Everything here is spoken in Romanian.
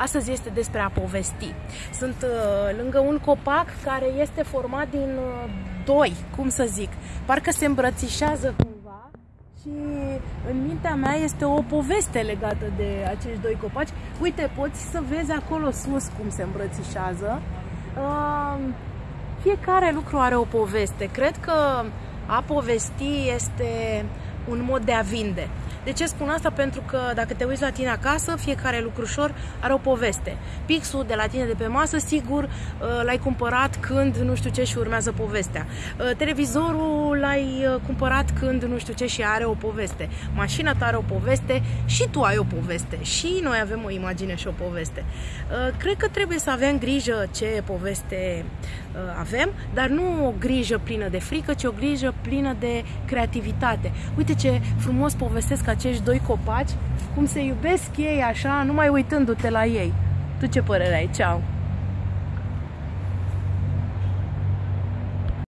Astăzi este despre a povesti. Sunt uh, lângă un copac care este format din uh, doi, cum să zic. Parcă se îmbrățișează cumva și în mintea mea este o poveste legată de acești doi copaci. Uite, poți să vezi acolo sus cum se îmbrățișează. Uh, fiecare lucru are o poveste. Cred că a povesti este un mod de a vinde. De ce spun asta? Pentru că dacă te uiți la tine acasă, fiecare lucrușor are o poveste. Pixul de la tine de pe masă, sigur, uh, l-ai cumpărat când nu știu ce și urmează povestea. Uh, televizorul l-ai uh, cumpărat când nu știu ce și are o poveste. Mașina ta are o poveste și tu ai o poveste. Și noi avem o imagine și o poveste. Cred că trebuie să avem grijă ce poveste avem, dar nu o grijă plină de frică, ci o grijă plină de creativitate. Uite ce frumos povestesc acești doi copaci, cum se iubesc ei așa, numai uitându-te la ei. Tu ce părere ai? Ceau!